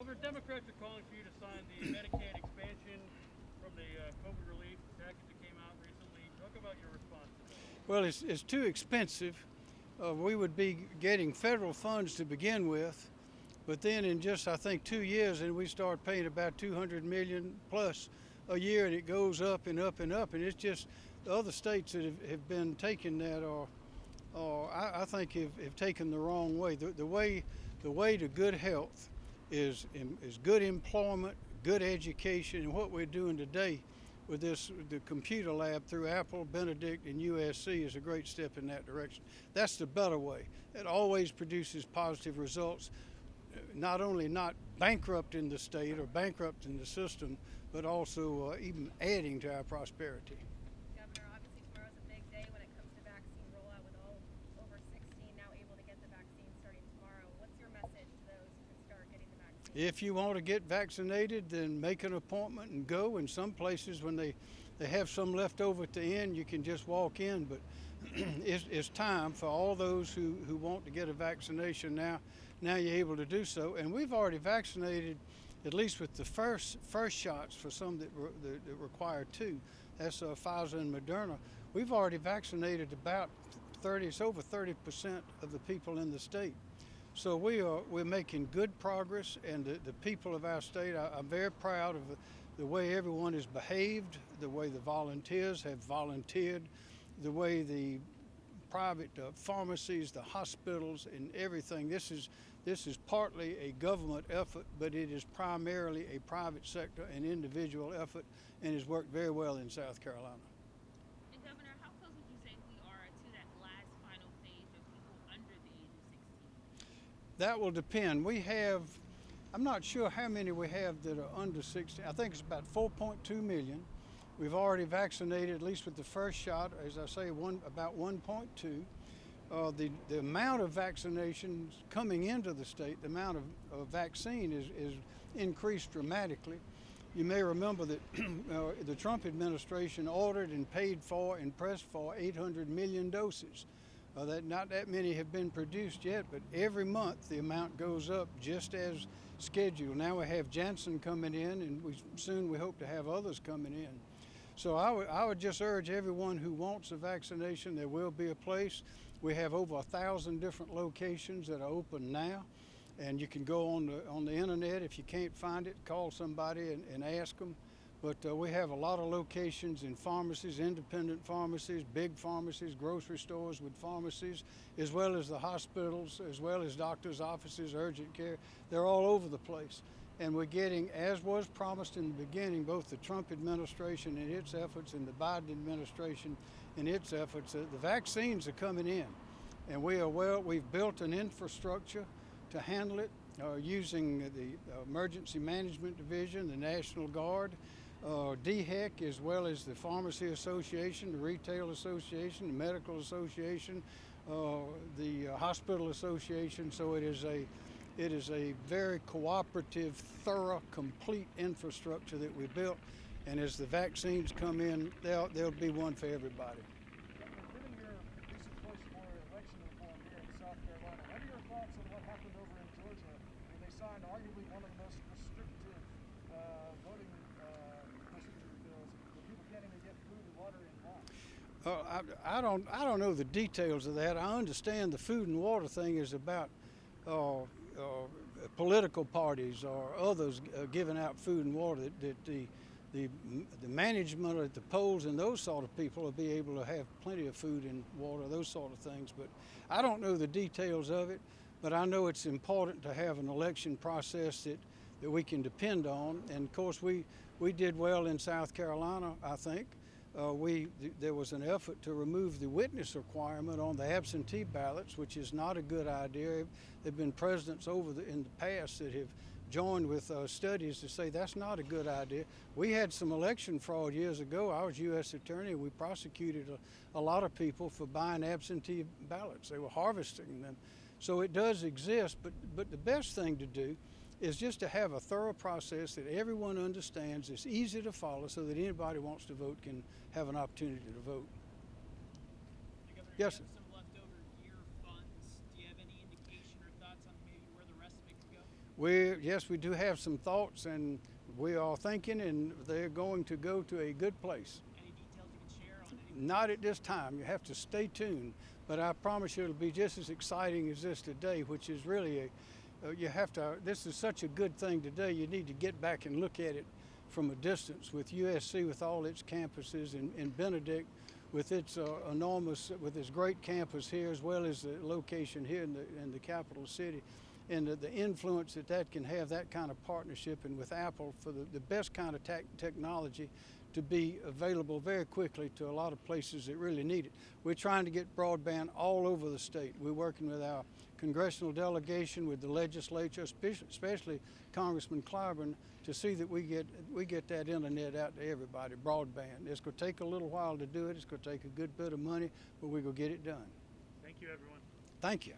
Over Democrats are calling for you to sign the Medicaid expansion from the uh, COVID relief package that came out recently. Talk about your response. Well, it's, it's too expensive. Uh, we would be getting federal funds to begin with, but then in just I think two years, and we start paying about 200 million plus a year, and it goes up and up and up. And it's just the other states that have, have been taking that are, are I, I think have, have taken the wrong way. The, the way the way to good health is is good employment, good education, and what we're doing today with this the computer lab through Apple, Benedict, and USC is a great step in that direction. That's the better way. It always produces positive results, not only not bankrupting the state or bankrupting the system, but also uh, even adding to our prosperity. Governor, obviously tomorrow's a big day when it comes to vaccine rollout with all over 16 now able to get the vaccine starting tomorrow. What's your message to those who can start getting the vaccine? If you want to get vaccinated, then make an appointment and go. In some places, when they, they have some left over at the end, you can just walk in. But it's, it's time for all those who, who want to get a vaccination now. Now you're able to do so. And we've already vaccinated, at least with the first first shots for some that, re, that, that require two. That's uh, Pfizer and Moderna. We've already vaccinated about 30, it's over 30% of the people in the state. So we are we're making good progress, and the, the people of our state, I, am very proud of the, way everyone has behaved, the way the volunteers have volunteered, the way the private uh, pharmacies, the hospitals, and everything. This is this is partly a government effort, but it is primarily a private sector and individual effort, and has worked very well in South Carolina. And Governor, how close would you say we are to that last final phase of people under the age of 16? That will depend. We have, I'm not sure how many we have that are under 16. I think it's about 4.2 million. We've already vaccinated, at least with the first shot, as I say, one about 1.2. Uh, the, the amount of vaccinations coming into the state, the amount of, of vaccine is, is increased dramatically. You may remember that uh, the Trump administration ordered and paid for and pressed for 800 million doses. Uh, that not that many have been produced yet, but every month the amount goes up just as scheduled. Now we have Janssen coming in, and we, soon we hope to have others coming in. So I would, I would just urge everyone who wants a vaccination, there will be a place. We have over a thousand different locations that are open now. And you can go on the, on the internet. If you can't find it, call somebody and, and ask them. But uh, we have a lot of locations in pharmacies, independent pharmacies, big pharmacies, grocery stores with pharmacies, as well as the hospitals, as well as doctors' offices, urgent care. They're all over the place. And we're getting, as was promised in the beginning, both the Trump administration and its efforts and the Biden administration and its efforts, uh, the vaccines are coming in. And we are well, we've built an infrastructure to handle it uh, using the Emergency Management Division, the National Guard, uh, DHEC, as well as the Pharmacy Association, the Retail Association, the Medical Association, uh, the uh, Hospital Association. So it is a it is a very cooperative, thorough, complete infrastructure that we built. And as the vaccines come in, there'll, there'll be one for everybody. Given your recent push for election reform here in South Carolina, what are your thoughts on what happened over in Georgia where they signed arguably one of the most restrictive uh, voting uh, procedure bills where people can't even get food and water in home? Uh, I, I, don't. I don't know the details of that. I understand the food and water thing is about uh, uh, political parties or others uh, giving out food and water that, that the the, the management at the polls and those sort of people will be able to have plenty of food and water, those sort of things. But I don't know the details of it, but I know it's important to have an election process that, that we can depend on. And of course, we, we did well in South Carolina, I think. Uh, we th there was an effort to remove the witness requirement on the absentee ballots, which is not a good idea. There have been presidents over the, in the past that have joined with uh, studies to say that's not a good idea. We had some election fraud years ago. I was U.S. attorney. We prosecuted a, a lot of people for buying absentee ballots. They were harvesting them. So it does exist, but, but the best thing to do is just to have a thorough process that everyone understands, it's easy to follow so that anybody who wants to vote can have an opportunity to vote. Governor, Yes, sir. some leftover GEER funds. Do you have any indication or thoughts on maybe where the rest of it could go? We yes, we do have some thoughts, and we are thinking, and they're going to go to a good place. Any details you can share on any? Not at this time. You have to stay tuned. But I promise you, it'll be just as exciting as this today, which is really a. Uh, you have to. This is such a good thing to do, You need to get back and look at it from a distance with USC, with all its campuses, and, and Benedict, with its uh, enormous, with its great campus here, as well as the location here in the in the capital city, and the, the influence that that can have, that kind of partnership, and with Apple for the, the best kind of tech technology to be available very quickly to a lot of places that really need it. We're trying to get broadband all over the state. We're working with our congressional delegation, with the legislature, especially, especially Congressman Clyburn, to see that we get we get that internet out to everybody, broadband. It's going to take a little while to do it. It's going to take a good bit of money, but we're going to get it done. Thank you, everyone. Thank you.